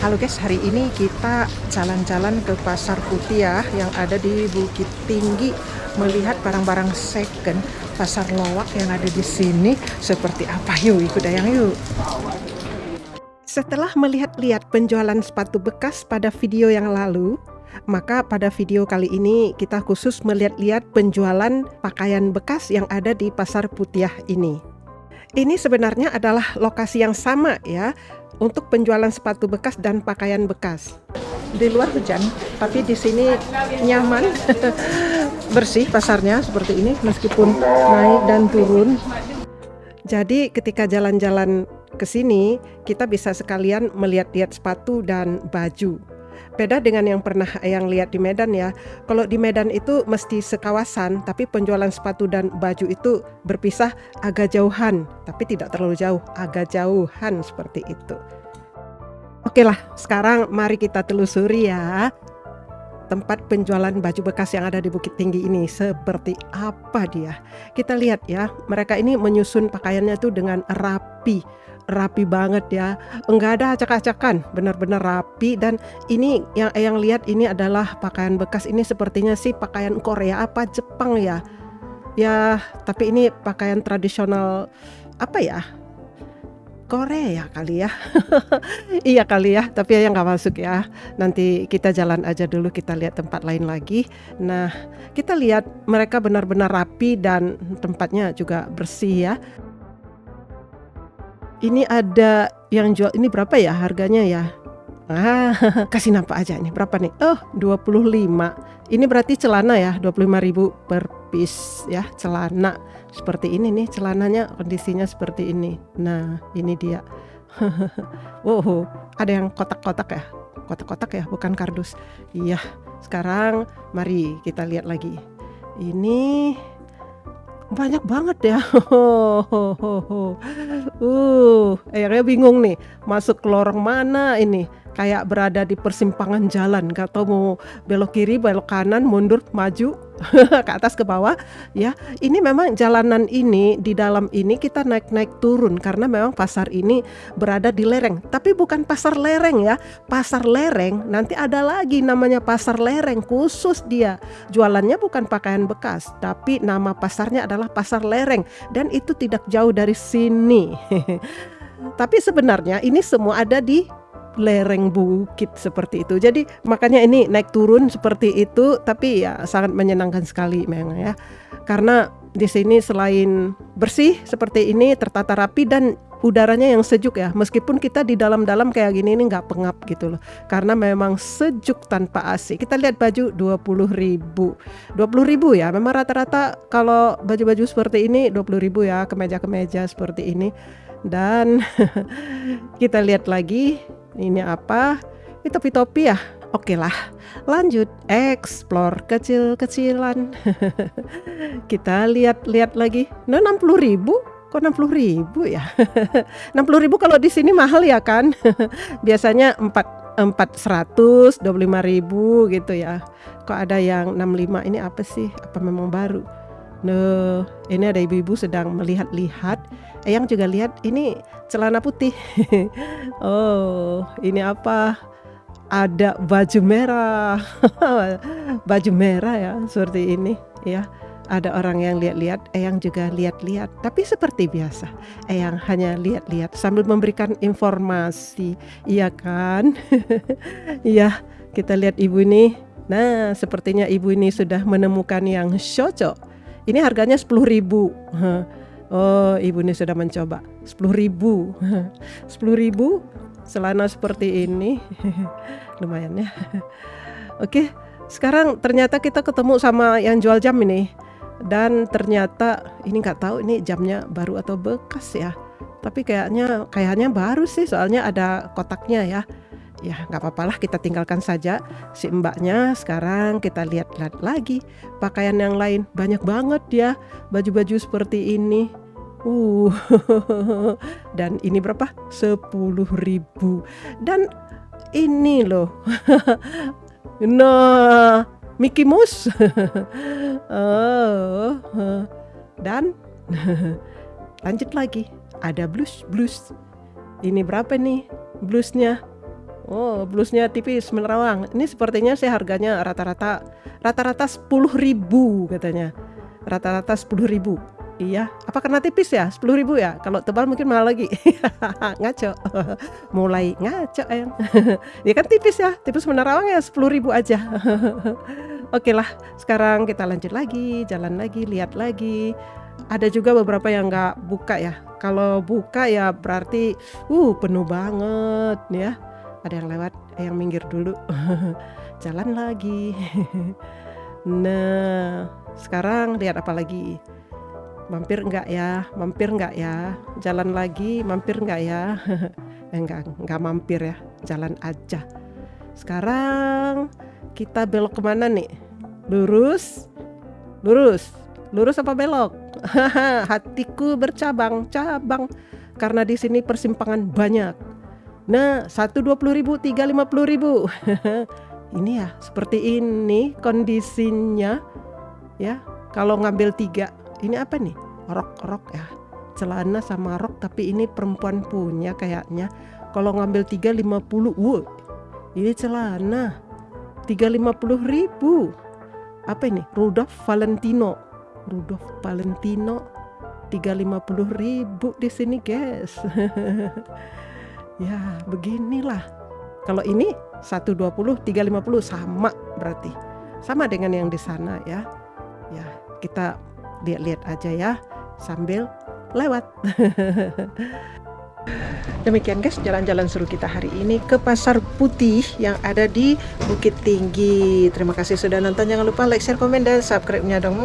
Halo guys, hari ini kita jalan-jalan ke Pasar Putih ya yang ada di Bukit Tinggi melihat barang-barang second pasar lowak yang ada di sini seperti apa yuk ikut dayang yuk. Setelah melihat-lihat penjualan sepatu bekas pada video yang lalu, maka pada video kali ini kita khusus melihat-lihat penjualan pakaian bekas yang ada di Pasar Putiah ini. Ini sebenarnya adalah lokasi yang sama ya untuk penjualan sepatu bekas dan pakaian bekas. Di luar hujan, tapi di sini nyaman, bersih pasarnya seperti ini meskipun naik dan turun. Jadi ketika jalan-jalan ke sini, kita bisa sekalian melihat-lihat sepatu dan baju. Beda dengan yang pernah yang lihat di Medan ya. Kalau di Medan itu mesti sekawasan, tapi penjualan sepatu dan baju itu berpisah agak jauhan, tapi tidak terlalu jauh, agak jauhan seperti itu. Oke lah, sekarang mari kita telusuri ya tempat penjualan baju bekas yang ada di Bukit Tinggi ini seperti apa dia. Kita lihat ya, mereka ini menyusun pakaiannya itu dengan rapi rapi banget ya. Enggak ada acak-acakan benar-benar rapi. Dan ini yang yang lihat ini adalah pakaian bekas. Ini sepertinya sih pakaian Korea apa Jepang ya? Ya tapi ini pakaian tradisional apa ya? Korea kali ya. Iya kali ya tapi ya nggak masuk ya. Nanti kita jalan aja dulu kita lihat tempat lain lagi. Nah kita lihat mereka benar-benar rapi dan tempatnya juga bersih ya ini ada yang jual ini berapa ya harganya ya? Ah, kasih nampak aja nih berapa nih? Oh, 25. Ini berarti celana ya, 25.000 per piece ya, celana. Seperti ini nih celananya kondisinya seperti ini. Nah, ini dia. wow, ada yang kotak-kotak ya? Kotak-kotak ya, bukan kardus. Iya. Sekarang mari kita lihat lagi. Ini banyak banget ya. uh, akhirnya bingung nih, masuk ke lorong mana ini? Kayak berada di persimpangan jalan, gak tahu mau belok kiri, belok kanan, mundur, maju ke atas ke bawah ya. Ini memang jalanan ini di dalam ini kita naik-naik turun karena memang pasar ini berada di lereng. Tapi bukan pasar lereng ya. Pasar lereng nanti ada lagi namanya pasar lereng khusus dia. Jualannya bukan pakaian bekas tapi nama pasarnya adalah pasar lereng. Dan itu tidak jauh dari sini. Tapi sebenarnya ini semua ada di lereng bukit seperti itu. Jadi makanya ini naik turun seperti itu tapi ya sangat menyenangkan sekali memang ya. Karena di sini selain bersih seperti ini tertata rapi dan udaranya yang sejuk ya. Meskipun kita di dalam-dalam kayak gini ini nggak pengap gitu loh. Karena memang sejuk tanpa AC. Kita lihat baju 20 ribu. 20 ribu ya memang rata-rata kalau baju-baju seperti ini 20 ribu ya kemeja-kemeja seperti ini. Dan kita lihat lagi ini apa? Ini topi-topi ya? Oke lah, lanjut explore kecil-kecilan. Kita lihat-lihat lagi. Nah, 60 ribu? Kok 60 ribu ya? 60 ribu kalau di sini mahal ya kan? Biasanya 4 400, 25 ribu gitu ya. Kok ada yang 65 ini apa sih? Apa memang baru? Nah, ini ada ibu-ibu sedang melihat-lihat. Eyang juga lihat ini celana putih. oh, ini apa? Ada baju merah. baju merah ya, seperti ini ya. Ada orang yang lihat-lihat, Eyang juga lihat-lihat. Tapi seperti biasa, Eyang hanya lihat-lihat sambil memberikan informasi. Iya kan? Iya, kita lihat ibu ini. Nah, sepertinya ibu ini sudah menemukan yang cocok ini harganya 10.000. Oh, ibu ini sudah mencoba. 10.000. 10.000 celana seperti ini. Lumayan ya. Oke, sekarang ternyata kita ketemu sama yang jual jam ini. Dan ternyata ini nggak tahu ini jamnya baru atau bekas ya. Tapi kayaknya kayaknya baru sih soalnya ada kotaknya ya ya nggak apa-apa lah kita tinggalkan saja si mbaknya. Sekarang kita lihat-lihat lagi pakaian yang lain. Banyak banget ya baju-baju seperti ini. Uh dan ini berapa? Sepuluh ribu. Dan ini loh. Nah Mickey Mouse. Oh. Dan lanjut lagi. Ada blues blues. Ini berapa nih bluesnya Oh, blusnya tipis menerawang. Ini sepertinya sih harganya rata-rata rata-rata 10.000 katanya. Rata-rata 10.000. Iya, apa karena tipis ya? 10.000 ya? Kalau tebal mungkin mahal lagi. ngaco. Mulai ngaco ayang. ya kan tipis ya, tipis menerawang ya 10.000 aja. Oke lah, sekarang kita lanjut lagi, jalan lagi, lihat lagi. Ada juga beberapa yang nggak buka ya. Kalau buka ya berarti uh penuh banget ya. Ada yang lewat, eh, yang minggir dulu. jalan lagi. nah, sekarang lihat apa lagi? mampir enggak ya? Mampir enggak ya? Jalan lagi mampir enggak ya? Enggak enggak mampir ya. Jalan aja. Sekarang kita belok ke mana nih? Lurus? Lurus. Lurus apa belok? Hatiku bercabang cabang karena di sini persimpangan banyak nah satu dua puluh ribu tiga lima puluh ribu. Ini ya seperti ini kondisinya ya. Kalau ngambil tiga ini apa nih? Rok-rok ya. Celana sama rok tapi ini perempuan punya kayaknya. Kalau ngambil 350 wow ini celana. 350 ribu. Apa ini? Rudolf Valentino. Rudolf Valentino 350 ribu di sini guys ya beginilah kalau ini 120 350 sama berarti sama dengan yang di sana ya ya kita lihat-lihat aja ya sambil lewat. Demikian guys jalan-jalan seru kita hari ini ke Pasar Putih yang ada di Bukit Tinggi. Terima kasih sudah nonton. Jangan lupa like, share, komen, dan subscribe-nya dong.